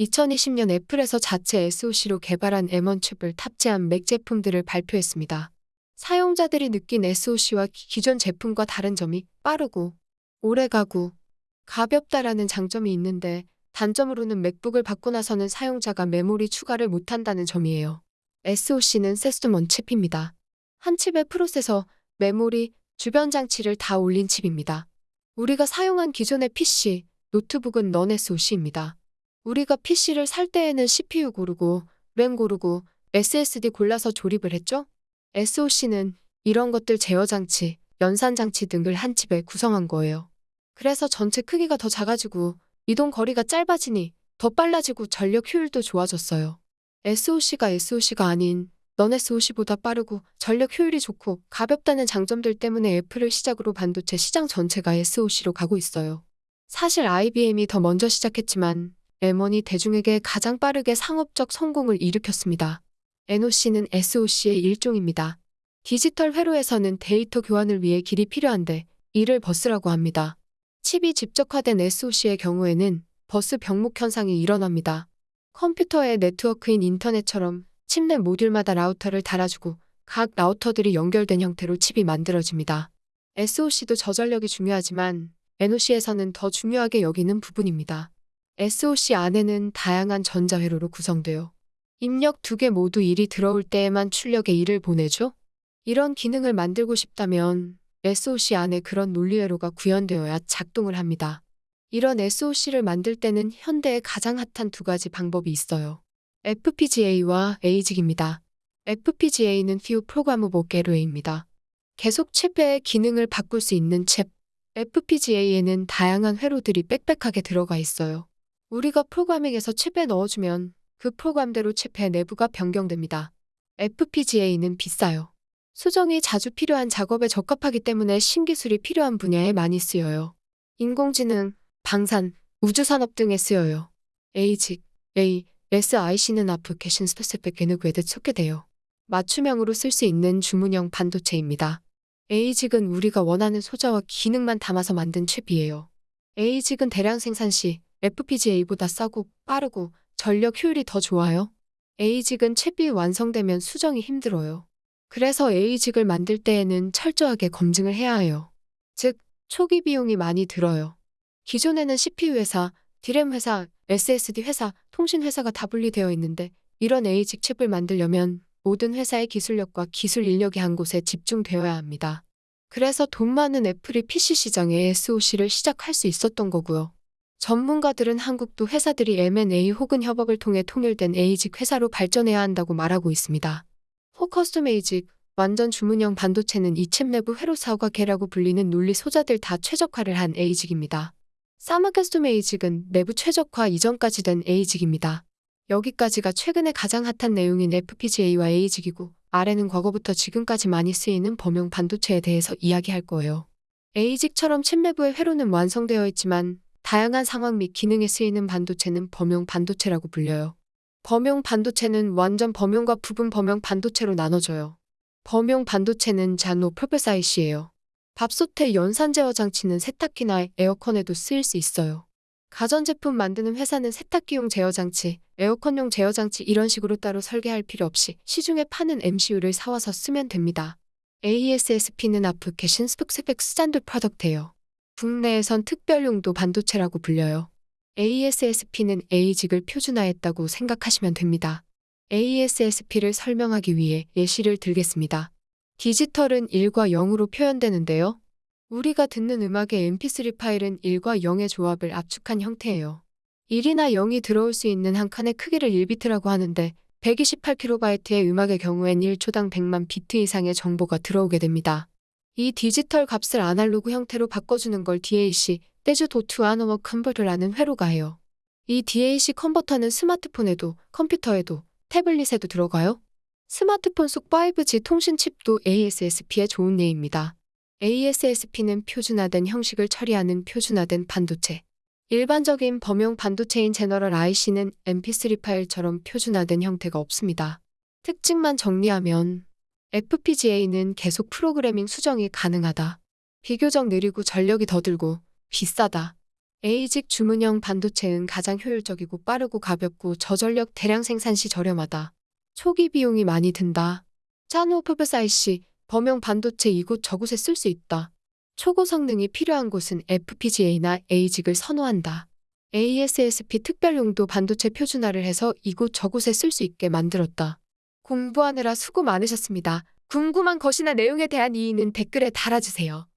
2020년 애플에서 자체 SoC로 개발한 M1 칩을 탑재한 맥 제품들을 발표했습니다. 사용자들이 느낀 SoC와 기존 제품과 다른 점이 빠르고 오래가고 가볍다라는 장점이 있는데 단점으로는 맥북을 받고 나서는 사용자가 메모리 추가를 못한다는 점이에요. SoC는 세스먼 칩입니다. 한 칩의 프로세서, 메모리, 주변 장치를 다 올린 칩입니다. 우리가 사용한 기존의 PC, 노트북은 넌 SoC입니다. 우리가 PC를 살 때에는 CPU 고르고, 램 고르고, SSD 골라서 조립을 했죠? SoC는 이런 것들 제어 장치, 연산 장치 등을 한 칩에 구성한 거예요. 그래서 전체 크기가 더 작아지고 이동 거리가 짧아지니 더 빨라지고 전력 효율도 좋아졌어요. SoC가 SoC가 아닌 넌 SoC보다 빠르고 전력 효율이 좋고 가볍다는 장점들 때문에 애플을 시작으로 반도체 시장 전체가 SoC로 가고 있어요. 사실 IBM이 더 먼저 시작했지만 M1이 대중에게 가장 빠르게 상업적 성공을 일으켰습니다. NOC는 SOC의 일종입니다. 디지털 회로에서는 데이터 교환을 위해 길이 필요한데 이를 버스라고 합니다. 칩이 집적화된 SOC의 경우에는 버스 병목 현상이 일어납니다. 컴퓨터의 네트워크인 인터넷처럼 칩 내 모듈마다 라우터를 달아주고 각 라우터들이 연결된 형태로 칩이 만들어집니다. SOC도 저전력이 중요하지만 NOC에서는 더 중요하게 여기는 부분입니다. SOC 안에는 다양한 전자회로로 구성되어 입력 두 개 모두 일이 들어올 때에만 출력에 일을 보내죠? 이런 기능을 만들고 싶다면 SOC 안에 그런 논리회로가 구현되어야 작동을 합니다. 이런 SOC를 만들 때는 현대에 가장 핫한 두 가지 방법이 있어요. FPGA와 ASIC입니다. FPGA는 Few Programmable Gateway입니다. 계속 칩의 기능을 바꿀 수 있는 칩. FPGA에는 다양한 회로들이 빽빽하게 들어가 있어요. 우리가 프로그래밍에서 칩에 넣어주면 그 프로그램대로 칩의 내부가 변경됩니다. FPGA는 비싸요. 수정이 자주 필요한 작업에 적합하기 때문에 신기술이 필요한 분야에 많이 쓰여요. 인공지능, 방산, 우주산업 등에 쓰여요. ASIC, A, SIC는 Application Specific Integrated Circuit예요. 맞춤형으로 쓸 수 있는 주문형 반도체입니다. ASIC은 우리가 원하는 소자와 기능만 담아서 만든 칩이에요. ASIC은 대량 생산 시 FPGA보다 싸고 빠르고 전력 효율이 더 좋아요. ASIC은 칩이 완성되면 수정이 힘들어요. 그래서 ASIC을 만들 때에는 철저하게 검증을 해야 해요. 즉, 초기 비용이 많이 들어요. 기존에는 CPU 회사, 디램 회사, SSD 회사, 통신 회사가 다 분리되어 있는데 이런 ASIC 칩을 만들려면 모든 회사의 기술력과 기술 인력이 한 곳에 집중되어야 합니다. 그래서 돈 많은 애플이 PC 시장에 SOC를 시작할 수 있었던 거고요. 전문가들은 한국도 회사들이 M&A 혹은 협업을 통해 통일된 ASIC 회사로 발전해야 한다고 말하고 있습니다. full custom ASIC, 완전 주문형 반도체는 이칩 내부 회로사와 개라고 불리는 논리 소자들 다 최적화를 한 에이직입니다. 사마캐스톰 에이직은 내부 최적화 이전까지 된 에이직입니다. 여기까지가 최근에 가장 핫한 내용인 FPGA와 에이직이고 아래는 과거부터 지금까지 많이 쓰이는 범용 반도체에 대해서 이야기할 거예요. 에이직처럼 칩 내부의 회로는 완성되어 있지만 다양한 상황 및 기능에 쓰이는 반도체는 범용 반도체라고 불려요. 범용 반도체는 완전 범용과 부분 범용 반도체로 나눠져요. 범용 반도체는 잔노 퍼플사이시예요. 밥솥의 연산 제어 장치는 세탁기나 에어컨에도 쓰일 수 있어요. 가전제품 만드는 회사는 세탁기용 제어 장치, 에어컨용 제어 장치 이런 식으로 따로 설계할 필요 없이 시중에 파는 MCU를 사와서 쓰면 됩니다. ASSP는 Application Specific Standard Product예요. 국내에선 특별용도 반도체라고 불려요. ASSP는 ASIC을 표준화했다고 생각하시면 됩니다. ASSP를 설명하기 위해 예시를 들겠습니다. 디지털은 1과 0으로 표현되는데요. 우리가 듣는 음악의 mp3 파일은 1과 0의 조합을 압축한 형태예요. 1이나 0이 들어올 수 있는 한 칸의 크기를 1비트라고 하는데 128kB의 음악의 경우엔 1초당 100만 비트 이상의 정보가 들어오게 됩니다. 이 디지털 값을 아날로그 형태로 바꿔주는 걸 DAC, digital to analog converter라는 회로가 해요. 이 DAC 컨버터는 스마트폰에도, 컴퓨터에도, 태블릿에도 들어가요. 스마트폰 속 5G 통신 칩도 ASSP의 좋은 예입니다. ASSP는 표준화된 형식을 처리하는 표준화된 반도체. 일반적인 범용 반도체인 제너럴 IC는 MP3 파일처럼 표준화된 형태가 없습니다. 특징만 정리하면 FPGA는 계속 프로그래밍 수정이 가능하다. 비교적 느리고 전력이 더 들고 비싸다. A직 주문형 반도체는 가장 효율적이고 빠르고 가볍고 저전력 대량 생산 시 저렴하다. 초기 비용이 많이 든다. 퍼버스 IC, 범용 반도체 이곳 저곳에 쓸 수 있다. 초고 성능이 필요한 곳은 FPGA나 A직을 선호한다. ASSP 특별용도 반도체 표준화를 해서 이곳 저곳에 쓸 수 있게 만들었다. 공부하느라 수고 많으셨습니다. 궁금한 것이나 내용에 대한 이의는 댓글에 달아주세요.